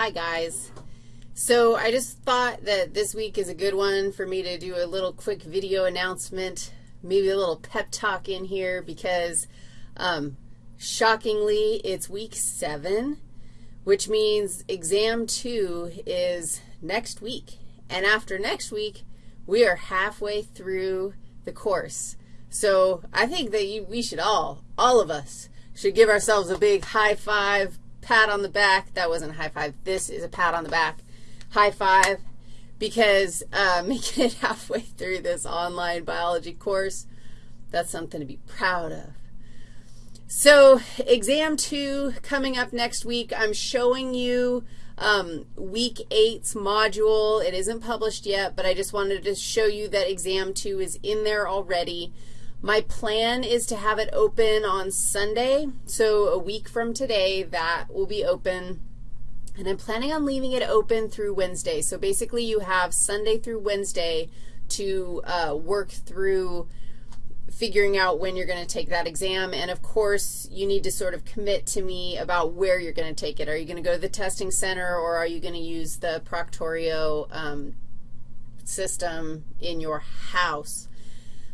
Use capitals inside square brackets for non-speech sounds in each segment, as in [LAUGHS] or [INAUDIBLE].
Hi, guys. So I just thought that this week is a good one for me to do a little quick video announcement, maybe a little pep talk in here because um, shockingly it's week 7, which means exam 2 is next week. And after next week, we are halfway through the course. So I think that you, we should all, all of us, should give ourselves a big high five, pat on the back. That wasn't a high five. This is a pat on the back. High five because uh, [LAUGHS] making it halfway through this online biology course, that's something to be proud of. So exam two coming up next week, I'm showing you um, week eight's module. It isn't published yet, but I just wanted to show you that exam two is in there already. My plan is to have it open on Sunday, so a week from today, that will be open. And I'm planning on leaving it open through Wednesday. So basically you have Sunday through Wednesday to uh, work through figuring out when you're going to take that exam. And, of course, you need to sort of commit to me about where you're going to take it. Are you going to go to the testing center or are you going to use the Proctorio um, system in your house?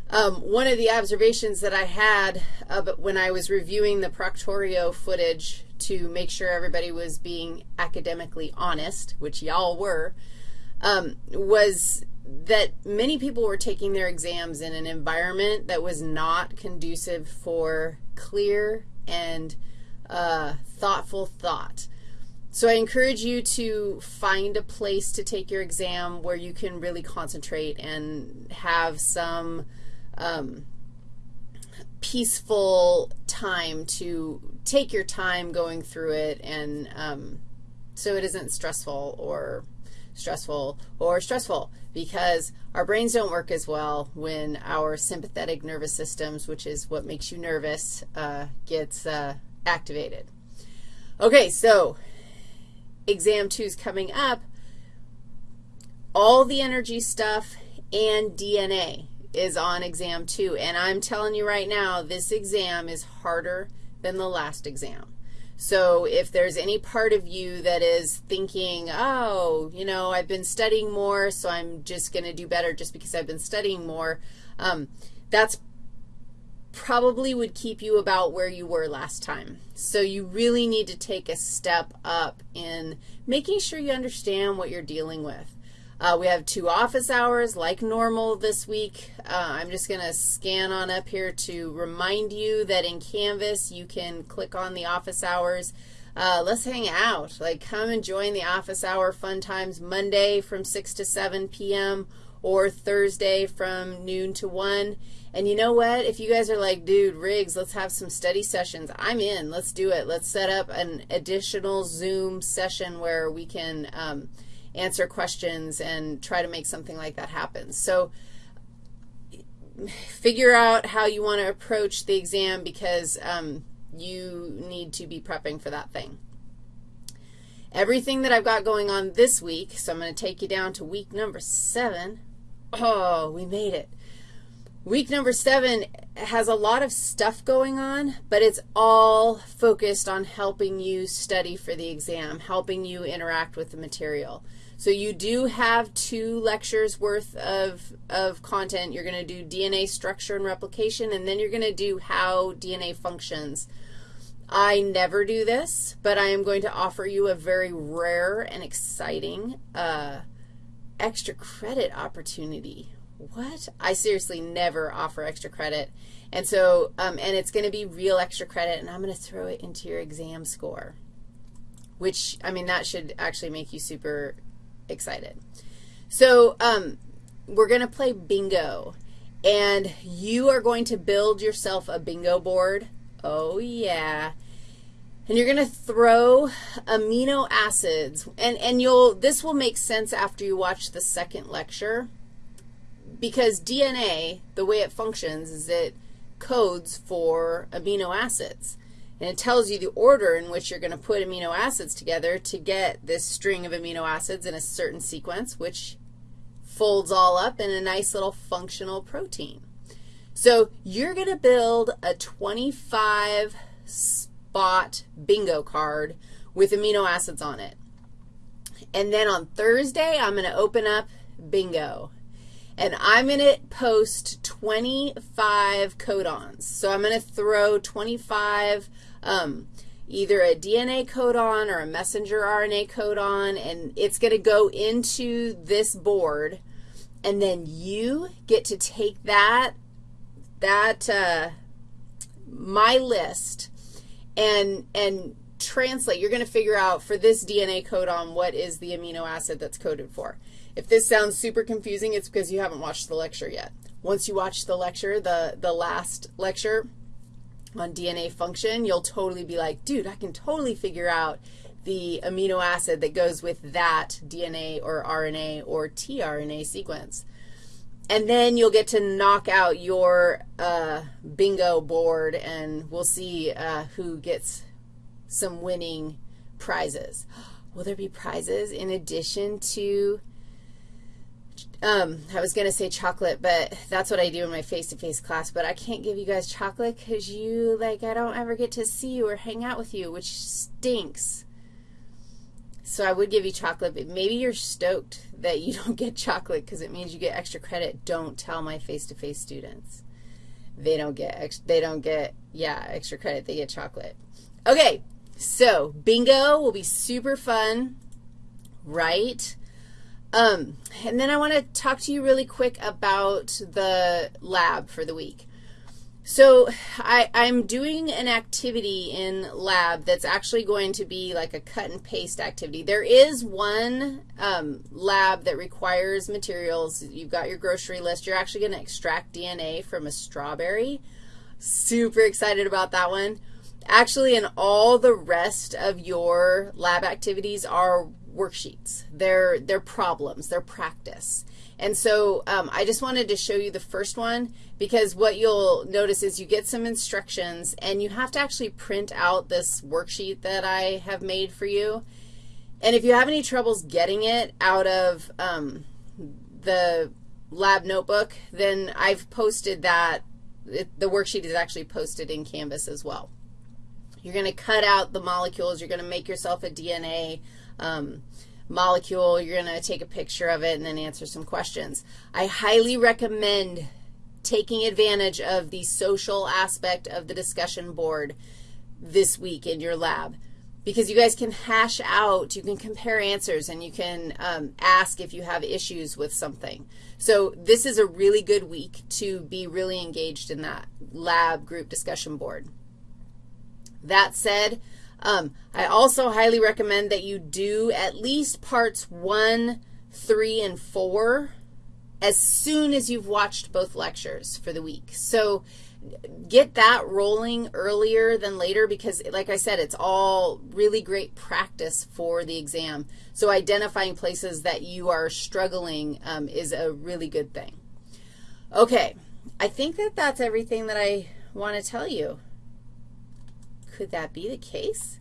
Um, one of the observations that I had uh, when I was reviewing the Proctorio footage to make sure everybody was being academically honest, which y'all were, um, was that many people were taking their exams in an environment that was not conducive for clear and uh, thoughtful thought. So I encourage you to find a place to take your exam where you can really concentrate and have some um, peaceful time to take your time going through it and um, so it isn't stressful or stressful or stressful because our brains don't work as well when our sympathetic nervous systems, which is what makes you nervous, uh, gets uh, activated. Okay, so exam two is coming up. All the energy stuff and DNA is on exam two. And I'm telling you right now, this exam is harder than the last exam. So if there's any part of you that is thinking, oh, you know, I've been studying more, so I'm just going to do better just because I've been studying more, um, that's probably would keep you about where you were last time. So you really need to take a step up in making sure you understand what you're dealing with. Uh, we have two office hours like normal this week. Uh, I'm just going to scan on up here to remind you that in Canvas you can click on the office hours. Uh, let's hang out. Like come and join the office hour fun times Monday from 6 to 7 p.m. or Thursday from noon to 1. And you know what? If you guys are like, dude, Riggs, let's have some study sessions, I'm in. Let's do it. Let's set up an additional Zoom session where we can um, – answer questions and try to make something like that happen. So figure out how you want to approach the exam because um, you need to be prepping for that thing. Everything that I've got going on this week, so I'm going to take you down to week number 7. Oh, we made it. Week number 7 has a lot of stuff going on, but it's all focused on helping you study for the exam, helping you interact with the material. So you do have two lectures worth of, of content. You're going to do DNA structure and replication, and then you're going to do how DNA functions. I never do this, but I am going to offer you a very rare and exciting uh, extra credit opportunity. What? I seriously never offer extra credit. And so, um, and it's going to be real extra credit, and I'm going to throw it into your exam score, which, I mean, that should actually make you super excited. So um, we're going to play bingo, and you are going to build yourself a bingo board. Oh, yeah. And you're going to throw amino acids, and, and you'll, this will make sense after you watch the second lecture because DNA, the way it functions is it codes for amino acids. And it tells you the order in which you're going to put amino acids together to get this string of amino acids in a certain sequence, which folds all up in a nice little functional protein. So you're going to build a 25 spot bingo card with amino acids on it. And then on Thursday, I'm going to open up bingo. And I'm going to post 25 codons. So I'm going to throw 25 um, either a DNA codon or a messenger RNA codon, and it's going to go into this board, and then you get to take that, that uh, my list and, and translate. You're going to figure out for this DNA codon what is the amino acid that's coded for. If this sounds super confusing, it's because you haven't watched the lecture yet. Once you watch the lecture, the, the last lecture on DNA function, you'll totally be like, dude, I can totally figure out the amino acid that goes with that DNA or RNA or tRNA sequence. And then you'll get to knock out your uh, bingo board, and we'll see uh, who gets some winning prizes. [GASPS] Will there be prizes in addition to, um, I was going to say chocolate, but that's what I do in my face-to-face -face class, but I can't give you guys chocolate because you, like, I don't ever get to see you or hang out with you, which stinks. So I would give you chocolate, but maybe you're stoked that you [LAUGHS] don't get chocolate because it means you get extra credit. Don't tell my face-to-face -face students. They don't get, they don't get, yeah, extra credit. They get chocolate. Okay, so bingo will be super fun, right? Um, and then I want to talk to you really quick about the lab for the week. So I, I'm doing an activity in lab that's actually going to be like a cut and paste activity. There is one um, lab that requires materials. You've got your grocery list. You're actually going to extract DNA from a strawberry. Super excited about that one. Actually, and all the rest of your lab activities are worksheets. They're, they're problems. They're practice. And so um, I just wanted to show you the first one because what you'll notice is you get some instructions, and you have to actually print out this worksheet that I have made for you. And if you have any troubles getting it out of um, the lab notebook, then I've posted that. It, the worksheet is actually posted in Canvas as well. You're going to cut out the molecules. You're going to make yourself a DNA um, molecule. You're going to take a picture of it and then answer some questions. I highly recommend taking advantage of the social aspect of the discussion board this week in your lab because you guys can hash out, you can compare answers, and you can um, ask if you have issues with something. So this is a really good week to be really engaged in that lab group discussion board. That said, um, I also highly recommend that you do at least parts 1, 3, and 4 as soon as you've watched both lectures for the week. So get that rolling earlier than later because, like I said, it's all really great practice for the exam. So identifying places that you are struggling um, is a really good thing. Okay, I think that that's everything that I want to tell you. Could that be the case?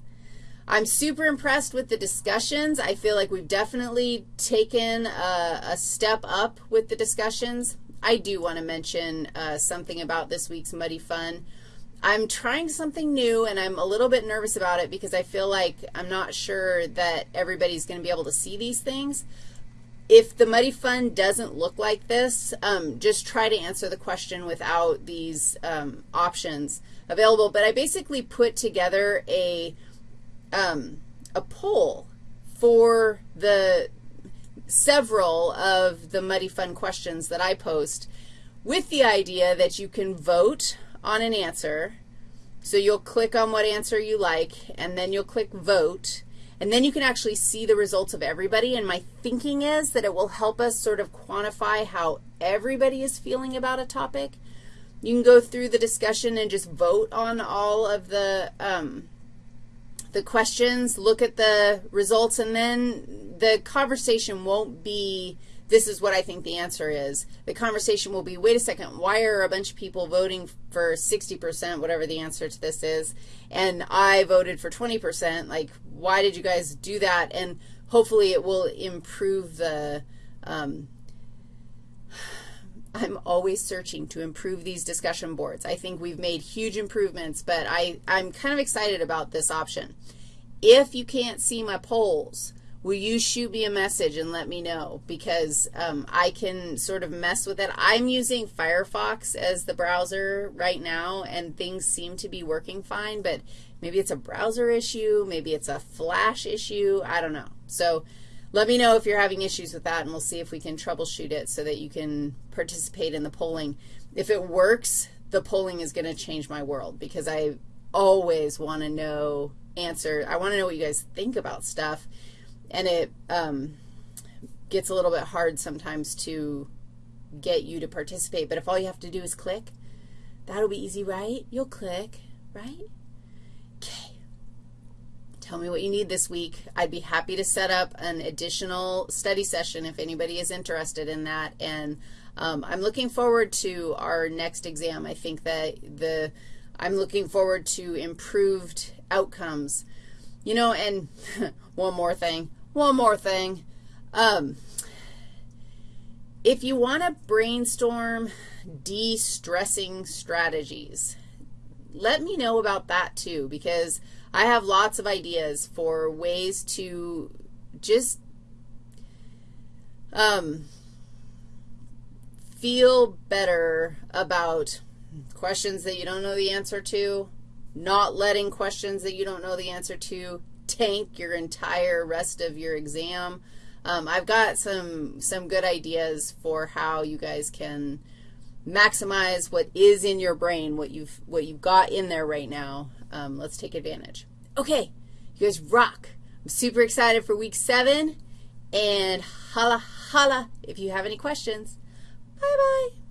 I'm super impressed with the discussions. I feel like we've definitely taken a, a step up with the discussions. I do want to mention uh, something about this week's Muddy Fun. I'm trying something new, and I'm a little bit nervous about it because I feel like I'm not sure that everybody's going to be able to see these things. If the Muddy Fun doesn't look like this, um, just try to answer the question without these um, options available. But I basically put together a, um, a poll for the several of the Muddy Fun questions that I post with the idea that you can vote on an answer. So you'll click on what answer you like, and then you'll click vote, and then you can actually see the results of everybody. And my thinking is that it will help us sort of quantify how everybody is feeling about a topic. You can go through the discussion and just vote on all of the, um, the questions, look at the results, and then the conversation won't be this is what I think the answer is. The conversation will be, wait a second, why are a bunch of people voting for 60%, whatever the answer to this is, and I voted for 20%? Like, why did you guys do that? And hopefully it will improve the um, [SIGHS] I'm always searching to improve these discussion boards. I think we've made huge improvements, but I, I'm kind of excited about this option. If you can't see my polls, will you shoot me a message and let me know because um, I can sort of mess with it. I'm using Firefox as the browser right now, and things seem to be working fine, but maybe it's a browser issue, maybe it's a flash issue, I don't know. So let me know if you're having issues with that, and we'll see if we can troubleshoot it so that you can participate in the polling. If it works, the polling is going to change my world because I always want to know answer. I want to know what you guys think about stuff and it um, gets a little bit hard sometimes to get you to participate. But if all you have to do is click, that'll be easy, right? You'll click, right? Okay. Tell me what you need this week. I'd be happy to set up an additional study session if anybody is interested in that. And um, I'm looking forward to our next exam. I think that the I'm looking forward to improved outcomes. You know, and [LAUGHS] one more thing. One more thing. Um, if you want to brainstorm de-stressing strategies, let me know about that too because I have lots of ideas for ways to just um, feel better about questions that you don't know the answer to, not letting questions that you don't know the answer to tank your entire rest of your exam. Um, I've got some, some good ideas for how you guys can maximize what is in your brain, what you've, what you've got in there right now. Um, let's take advantage. Okay, you guys rock. I'm super excited for week seven, and holla, holla if you have any questions. Bye-bye.